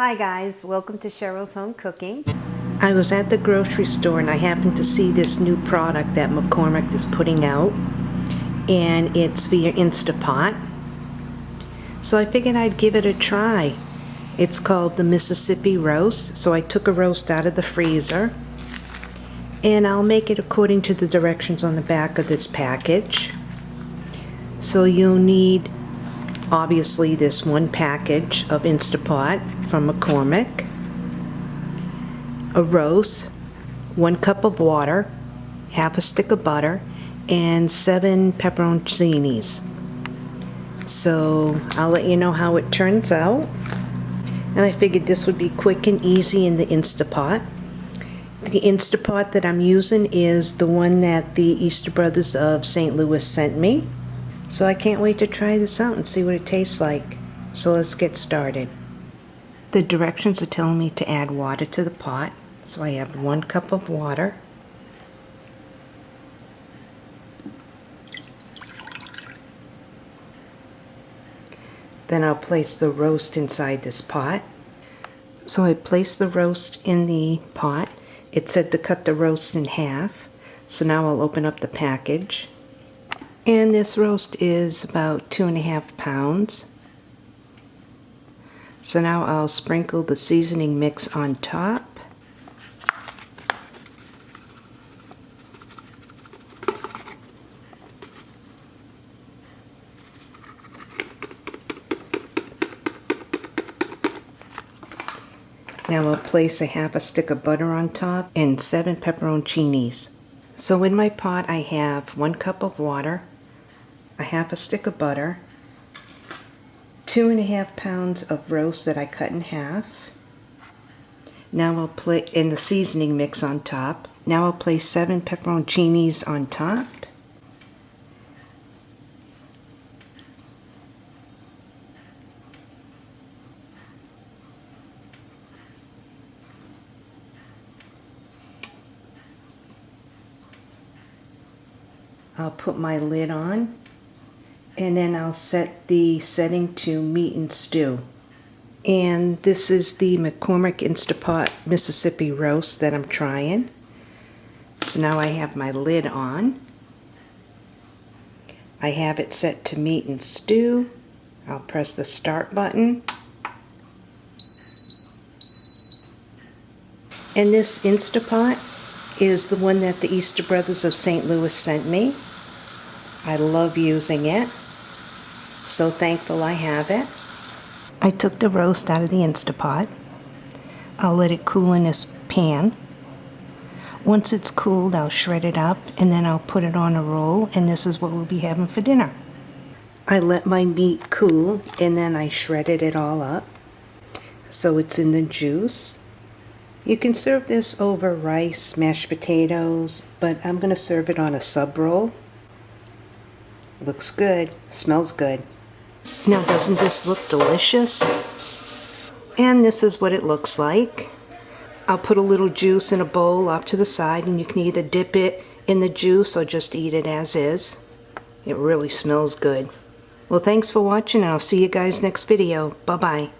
Hi guys, welcome to Cheryl's Home Cooking. I was at the grocery store and I happened to see this new product that McCormick is putting out and it's via Instapot. So I figured I'd give it a try. It's called the Mississippi Roast. So I took a roast out of the freezer and I'll make it according to the directions on the back of this package. So you'll need obviously this one package of Instapot from McCormick, a roast, one cup of water, half a stick of butter, and seven pepperoncinis. So I'll let you know how it turns out. And I figured this would be quick and easy in the Instapot. The Instapot that I'm using is the one that the Easter Brothers of St. Louis sent me. So I can't wait to try this out and see what it tastes like. So let's get started. The directions are telling me to add water to the pot. So I have one cup of water. Then I'll place the roast inside this pot. So I place the roast in the pot. It said to cut the roast in half. So now I'll open up the package. And this roast is about two and a half pounds. So now I'll sprinkle the seasoning mix on top. Now I'll place a half a stick of butter on top and seven pepperoncinis. So in my pot I have one cup of water, a half a stick of butter, two and a half pounds of roast that I cut in half. Now I'll put in the seasoning mix on top. Now I'll place seven pepperoncinis on top. I'll put my lid on and then I'll set the setting to meat and stew. And this is the McCormick Instapot Mississippi roast that I'm trying. So now I have my lid on. I have it set to meat and stew. I'll press the start button. And this Instapot is the one that the Easter Brothers of St. Louis sent me. I love using it. So thankful I have it. I took the roast out of the Instapot. I'll let it cool in this pan. Once it's cooled, I'll shred it up and then I'll put it on a roll and this is what we'll be having for dinner. I let my meat cool and then I shredded it all up so it's in the juice. You can serve this over rice, mashed potatoes, but I'm going to serve it on a sub roll. Looks good. Smells good. Now doesn't this look delicious? And this is what it looks like. I'll put a little juice in a bowl off to the side and you can either dip it in the juice or just eat it as is. It really smells good. Well, thanks for watching and I'll see you guys next video. Bye-bye.